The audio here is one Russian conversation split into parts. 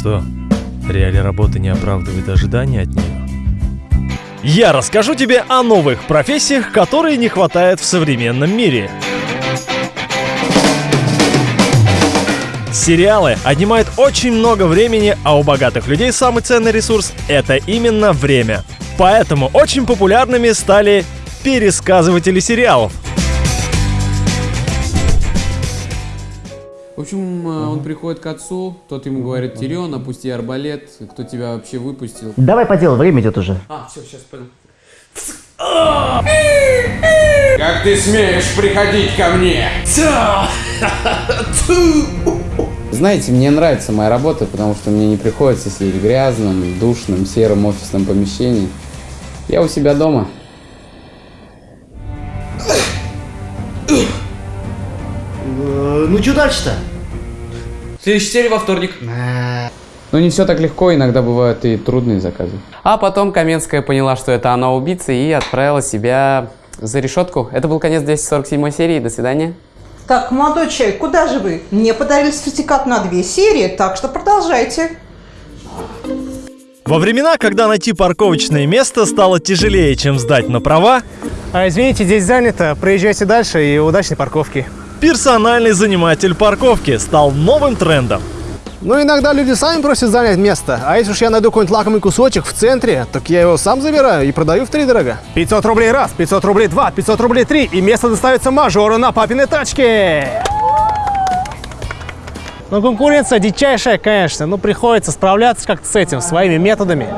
что, реалия работы не оправдывает ожидания от нее? Я расскажу тебе о новых профессиях, которые не хватает в современном мире. Сериалы отнимают очень много времени, а у богатых людей самый ценный ресурс — это именно время. Поэтому очень популярными стали пересказыватели сериалов. В общем, э, он приходит к отцу, тот ему говорит, Тирион, опусти арбалет, кто тебя вообще выпустил? Давай по делу, время идет уже. А, все, сейчас понял. Как ты смеешь приходить ко мне? Знаете, мне нравится моя работа, потому что мне не приходится сидеть в грязном, душном, сером офисном помещении. Я у себя дома. Ну что дальше-то? Следующая серия во вторник. Но не все так легко, иногда бывают и трудные заказы. А потом Каменская поняла, что это она убийца, и отправила себя за решетку. Это был конец 247 серии. До свидания. Так, молодой человек, куда же вы? Мне подарили сертификат на две серии, так что продолжайте. Во времена, когда найти парковочное место стало тяжелее, чем сдать на права, А, извините, здесь занято. Проезжайте дальше и удачной парковки. Персональный заниматель парковки стал новым трендом. Ну, иногда люди сами просят занять место. А если уж я найду какой-нибудь лакомый кусочек в центре, так я его сам забираю и продаю в три дорога. 500 рублей раз, 500 рублей два, 500 рублей три. И место доставится мажору на папиной тачке. Ну, конкуренция дичайшая, конечно. Ну, приходится справляться как-то с этим, своими методами.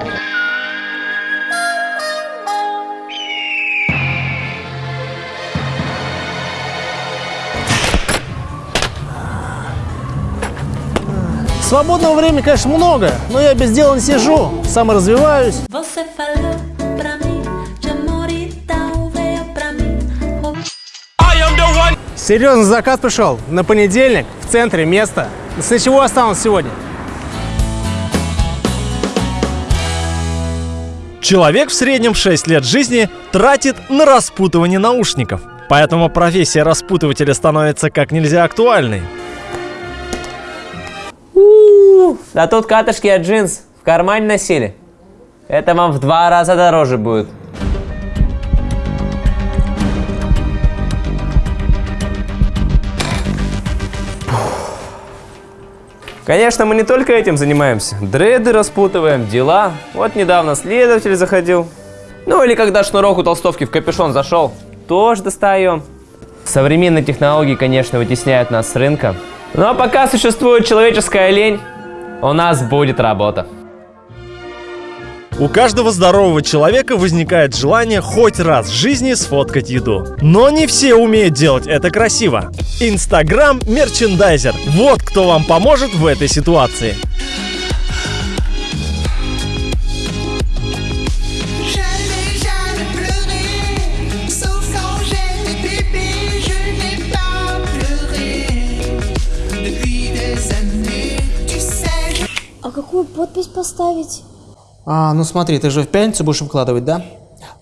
Свободного времени, конечно, много, но я без дела не сижу, саморазвиваюсь. E. Серьезный заказ пришел на понедельник в центре место. С чего останусь сегодня? Человек в среднем 6 лет жизни тратит на распутывание наушников. Поэтому профессия распутывателя становится как нельзя актуальной. Да тут катышки от джинс в кармане носили. Это вам в два раза дороже будет. Конечно, мы не только этим занимаемся. Дреды распутываем, дела. Вот недавно следователь заходил. Ну или когда шнурок у толстовки в капюшон зашел, тоже достаем. Современные технологии, конечно, вытесняют нас с рынка. Но пока существует человеческая лень, у нас будет работа. У каждого здорового человека возникает желание хоть раз в жизни сфоткать еду. Но не все умеют делать это красиво. Инстаграм мерчендайзер. Вот кто вам поможет в этой ситуации. Какую подпись поставить? А, ну смотри, ты же в пятницу будешь выкладывать, да?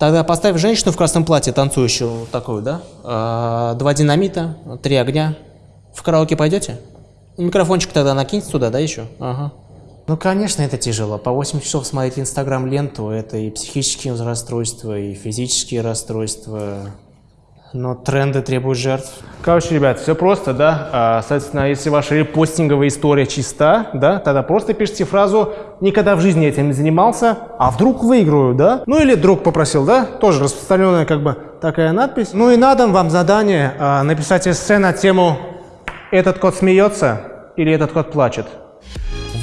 Тогда поставь женщину в красном платье, танцующую, вот такую, да? А, два динамита, три огня. В караоке пойдете? Микрофончик тогда накиньте туда, да, еще? Ага. Ну, конечно, это тяжело. По 8 часов смотреть инстаграм-ленту, это и психические расстройства, и физические расстройства. Но тренды требуют жертв. Короче, ребят, все просто, да? А, соответственно, если ваша репостинговая история чиста, да, тогда просто пишите фразу «Никогда в жизни этим не занимался, а вдруг выиграю», да? Ну или друг попросил, да? Тоже распространенная как бы такая надпись. Ну и на дом вам задание а, написать эссе на тему «Этот кот смеется» или «Этот кот плачет».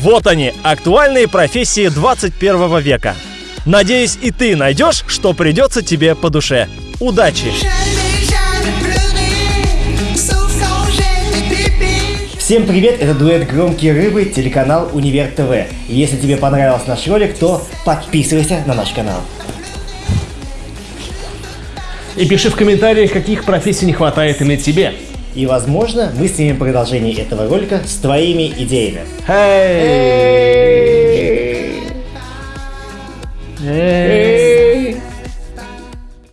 Вот они, актуальные профессии 21 века. Надеюсь, и ты найдешь, что придется тебе по душе. Удачи! Всем привет, это дуэт «Громкие рыбы», телеканал Универ ТВ. Если тебе понравился наш ролик, то подписывайся на наш канал. И пиши в комментариях, каких профессий не хватает именно тебе. И, возможно, мы снимем продолжение этого ролика с твоими идеями. Эй! Эй!